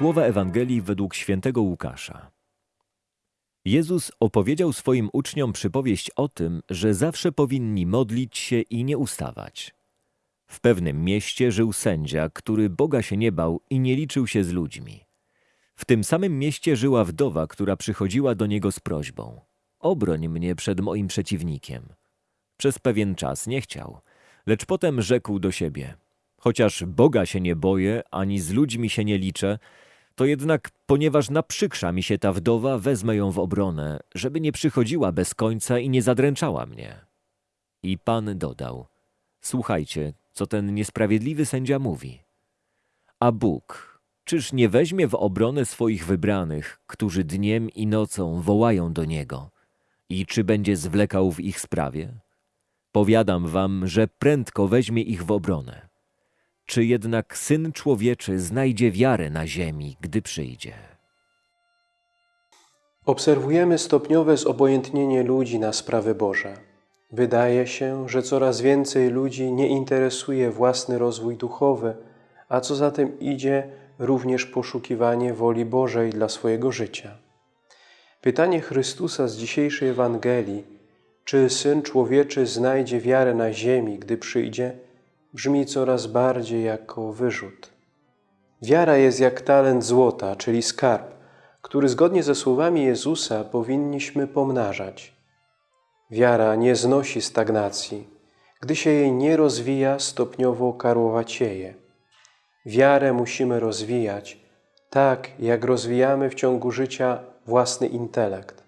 Słowa Ewangelii według świętego Łukasza. Jezus opowiedział swoim uczniom przypowieść o tym, że zawsze powinni modlić się i nie ustawać. W pewnym mieście żył sędzia, który Boga się nie bał i nie liczył się z ludźmi. W tym samym mieście żyła wdowa, która przychodziła do niego z prośbą: Obroń mnie przed moim przeciwnikiem. Przez pewien czas nie chciał, lecz potem rzekł do siebie: Chociaż Boga się nie boję, ani z ludźmi się nie liczę, to jednak, ponieważ naprzykrza mi się ta wdowa, wezmę ją w obronę, żeby nie przychodziła bez końca i nie zadręczała mnie. I Pan dodał: Słuchajcie, co ten niesprawiedliwy sędzia mówi. A Bóg, czyż nie weźmie w obronę swoich wybranych, którzy dniem i nocą wołają do Niego? I czy będzie zwlekał w ich sprawie? Powiadam wam, że prędko weźmie ich w obronę. Czy jednak Syn Człowieczy znajdzie wiarę na ziemi, gdy przyjdzie? Obserwujemy stopniowe zobojętnienie ludzi na sprawy Boże. Wydaje się, że coraz więcej ludzi nie interesuje własny rozwój duchowy, a co za tym idzie, również poszukiwanie woli Bożej dla swojego życia. Pytanie Chrystusa z dzisiejszej Ewangelii, czy Syn Człowieczy znajdzie wiarę na ziemi, gdy przyjdzie, brzmi coraz bardziej jako wyrzut. Wiara jest jak talent złota, czyli skarb, który zgodnie ze słowami Jezusa powinniśmy pomnażać. Wiara nie znosi stagnacji. Gdy się jej nie rozwija, stopniowo karłowacieje. Wiarę musimy rozwijać, tak jak rozwijamy w ciągu życia własny intelekt.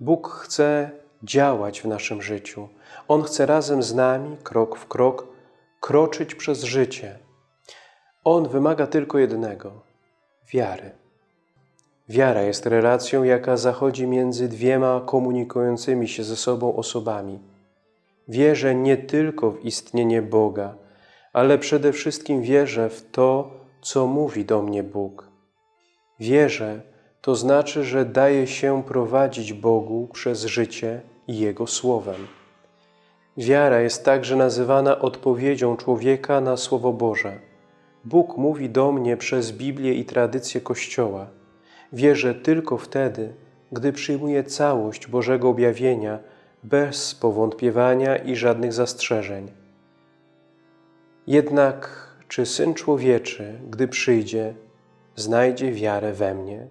Bóg chce działać w naszym życiu. On chce razem z nami, krok w krok, kroczyć przez życie. On wymaga tylko jednego – wiary. Wiara jest relacją, jaka zachodzi między dwiema komunikującymi się ze sobą osobami. Wierzę nie tylko w istnienie Boga, ale przede wszystkim wierzę w to, co mówi do mnie Bóg. Wierzę, to znaczy, że daję się prowadzić Bogu przez życie i Jego Słowem. Wiara jest także nazywana odpowiedzią człowieka na Słowo Boże. Bóg mówi do mnie przez Biblię i tradycję Kościoła. Wierzę tylko wtedy, gdy przyjmuję całość Bożego objawienia bez powątpiewania i żadnych zastrzeżeń. Jednak czy Syn Człowieczy, gdy przyjdzie, znajdzie wiarę we mnie?